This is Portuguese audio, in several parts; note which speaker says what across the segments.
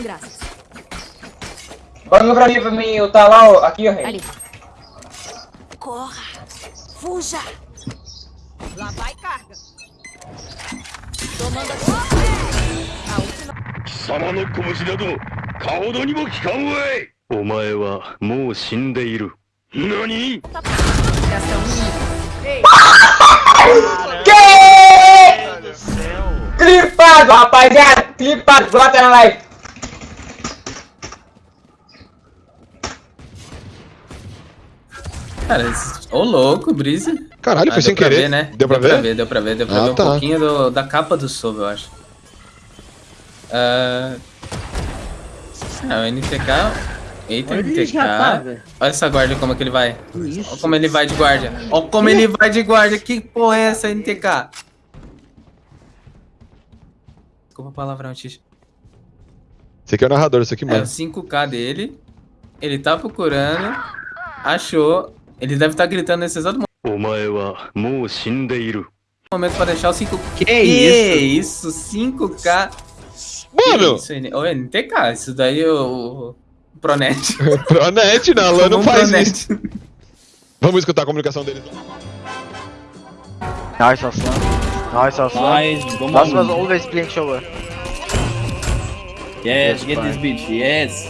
Speaker 1: Graças.
Speaker 2: Bora pra mim, pra mim, tá lá, ó, aqui, ó, rei.
Speaker 1: Ali. Corra! Fuja! Lá vai carga. Tomando. A última.
Speaker 3: 貴様の拳など顔どにも効かんわいお前はもう死んでいる何
Speaker 1: Gastão
Speaker 2: Clipado, rapaziada. Clipado, bota na live.
Speaker 4: Cara. Ô louco, Brise.
Speaker 5: Caralho,
Speaker 4: Ah,
Speaker 5: foi sem
Speaker 4: deu pra
Speaker 5: querer.
Speaker 4: ver, né?
Speaker 5: Deu pra ver?
Speaker 4: Deu pra ver, deu pra
Speaker 5: Ah,
Speaker 4: ver um
Speaker 5: tá.
Speaker 4: pouquinho do- da capa do Sova, eu acho. Ah, ah, o NTK... Eita,
Speaker 6: Olha
Speaker 4: NTK...
Speaker 6: tá.
Speaker 4: Olha essa guarda como é que ele vai. Olha como ele vai de guarda. Olha como ele vai de guarda. Que porra é essa, NTK? desculpa a palavrão, X.
Speaker 5: Esse aqui é o narrador, isso aqui
Speaker 4: mesmo.
Speaker 5: É
Speaker 4: o 5K dele. Ele tá procurando. Achou. Ele deve estar tá gritando nesse exato
Speaker 3: momento.
Speaker 4: Momento pra deixar o 5K.
Speaker 6: Que isso?
Speaker 4: isso? 5K.
Speaker 5: Mano!
Speaker 4: Isso, o NTK, isso daí é o. o Pronet.
Speaker 5: Pronet, né? não,
Speaker 4: a não
Speaker 5: faz
Speaker 4: Pronet.
Speaker 5: isso. Vamos escutar a comunicação deles.
Speaker 7: Nossa, só. Nice, Aslan.
Speaker 6: Nice, vamos
Speaker 7: Last was always playing shower.
Speaker 6: Yes, get this bitch, yes.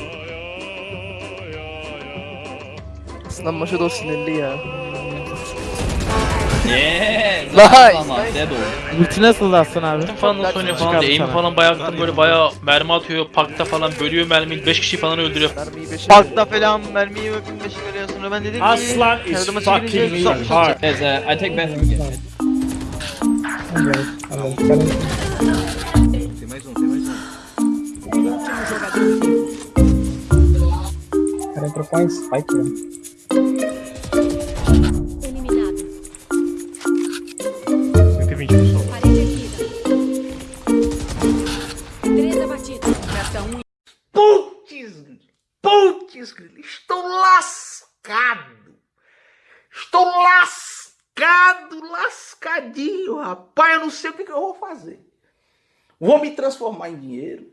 Speaker 8: Sınav maçı da o sinirli ya.
Speaker 6: Yes.
Speaker 8: Nice.
Speaker 6: dead ol.
Speaker 8: Ulti nasıl Aslan abi?
Speaker 9: falan da Sony falan da aim falan bayağı böyle bayağı mermi atıyor. Parkta falan bölüyor mermiyi 5 kişi falan öldürüyor.
Speaker 8: Mermiyi 5'e
Speaker 7: Parkta falan mermiyi ve 15 veriyor sonra ben dedim ki
Speaker 6: Aslan is
Speaker 7: yardıma
Speaker 6: fucking
Speaker 7: çekilince
Speaker 6: me hard. Yes, uh, I take back from you.
Speaker 1: Eliminado.
Speaker 9: 120 pessoal.
Speaker 1: Parede erguida. Três abatidos. Gastão um.
Speaker 10: Putz, putz, estou lascado. Estou lascado, lascadinho, rapaz. Eu não sei o que, que eu vou fazer. Vou me transformar em dinheiro.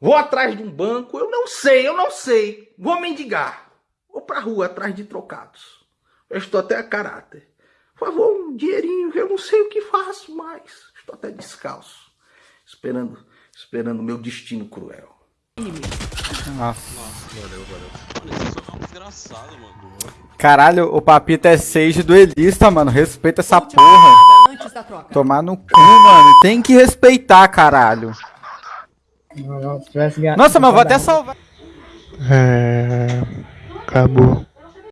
Speaker 10: Vou atrás de um banco. Eu não sei, eu não sei. Vou mendigar. Vou pra rua atrás de trocados. Eu estou até a caráter. Por favor, um dinheirinho. Eu não sei o que faço mais. Estou até descalço. Esperando, esperando o meu destino cruel.
Speaker 11: Caralho, o papito é sage duelista, mano. Respeita essa porra.
Speaker 1: Antes da troca.
Speaker 11: Tomar no cu, mano. Tem que respeitar, caralho. Nossa, mas vou até salvar.
Speaker 8: É... Acabou.